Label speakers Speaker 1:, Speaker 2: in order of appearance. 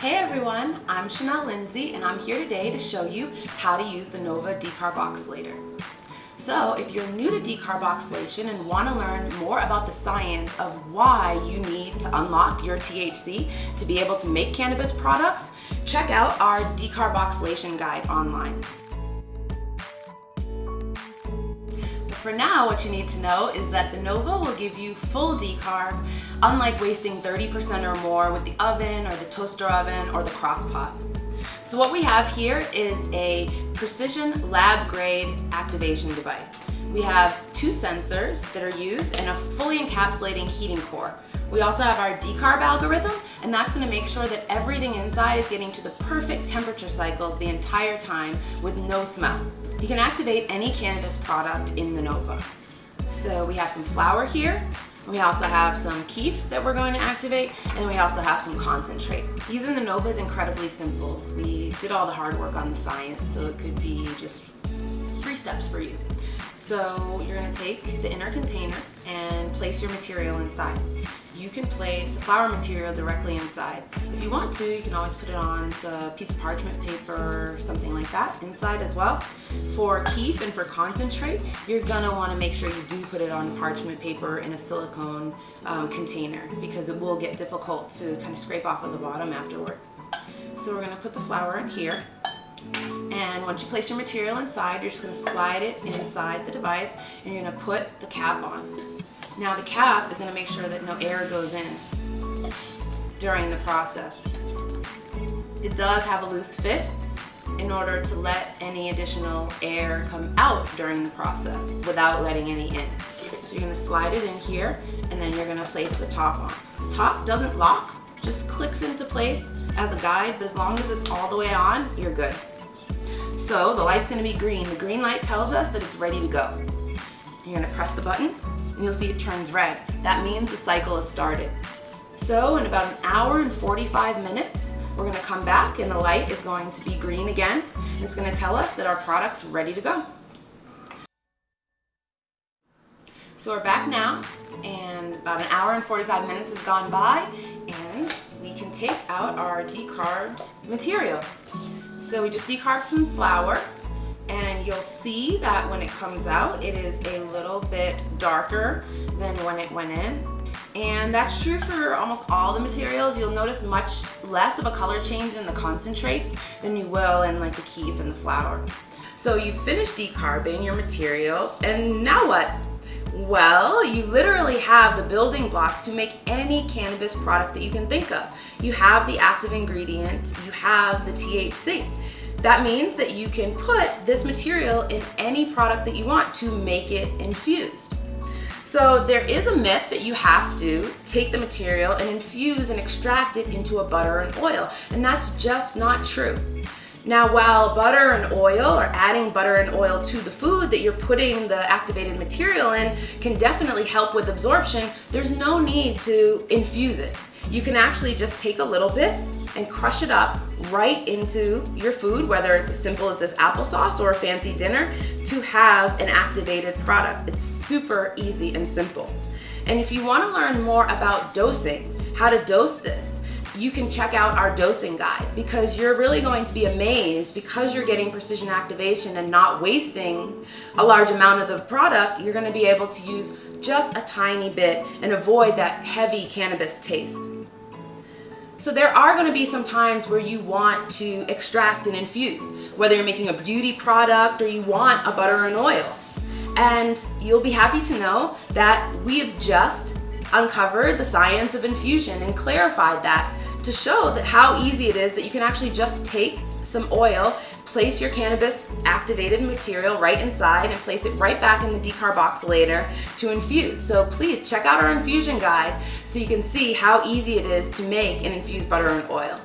Speaker 1: Hey everyone, I'm Chanel Lindsay and I'm here today to show you how to use the Nova decarboxylator. So if you're new to decarboxylation and want to learn more about the science of why you need to unlock your THC to be able to make cannabis products, check out our decarboxylation guide online. For now, what you need to know is that the Nova will give you full decarb, unlike wasting 30% or more with the oven or the toaster oven or the crock pot. So what we have here is a precision lab grade activation device. We have two sensors that are used and a fully encapsulating heating core. We also have our decarb algorithm, and that's gonna make sure that everything inside is getting to the perfect temperature cycles the entire time with no smell. You can activate any cannabis product in the Nova. So we have some flower here, we also have some keef that we're going to activate, and we also have some concentrate. Using the Nova is incredibly simple. We did all the hard work on the science, so it could be just three steps for you. So you're gonna take the inner container and place your material inside. You can place the flower material directly inside. If you want to, you can always put it on a piece of parchment paper or something like that inside as well. For keef and for concentrate, you're gonna wanna make sure you do put it on parchment paper in a silicone um, container because it will get difficult to kind of scrape off of the bottom afterwards. So we're gonna put the flower in here. And once you place your material inside, you're just gonna slide it inside the device and you're gonna put the cap on. Now the cap is gonna make sure that no air goes in during the process. It does have a loose fit in order to let any additional air come out during the process without letting any in. So you're gonna slide it in here and then you're gonna place the top on. The top doesn't lock, just clicks into place as a guide, but as long as it's all the way on, you're good. So the light's gonna be green. The green light tells us that it's ready to go. You're gonna press the button and you'll see it turns red. That means the cycle has started. So in about an hour and 45 minutes, we're gonna come back and the light is going to be green again. It's gonna tell us that our product's ready to go. So we're back now and about an hour and 45 minutes has gone by and we can take out our decarbed material. So we just decarbed some flower and you'll see that when it comes out, it is a little bit darker than when it went in. And that's true for almost all the materials. You'll notice much less of a color change in the concentrates than you will in like the keef and the flower. So you finished decarbing your material and now what? Well, you literally have the building blocks to make any cannabis product that you can think of. You have the active ingredient, you have the THC. That means that you can put this material in any product that you want to make it infused. So there is a myth that you have to take the material and infuse and extract it into a butter and oil, and that's just not true. Now, while butter and oil or adding butter and oil to the food that you're putting the activated material in can definitely help with absorption, there's no need to infuse it. You can actually just take a little bit and crush it up right into your food, whether it's as simple as this applesauce or a fancy dinner, to have an activated product. It's super easy and simple. And if you wanna learn more about dosing, how to dose this, you can check out our dosing guide because you're really going to be amazed because you're getting precision activation and not wasting a large amount of the product, you're gonna be able to use just a tiny bit and avoid that heavy cannabis taste. So there are gonna be some times where you want to extract and infuse, whether you're making a beauty product or you want a butter and oil. And you'll be happy to know that we have just uncovered the science of infusion and clarified that to show that how easy it is that you can actually just take some oil, place your cannabis activated material right inside and place it right back in the decarboxylator to infuse. So please check out our infusion guide so you can see how easy it is to make an infused butter and oil.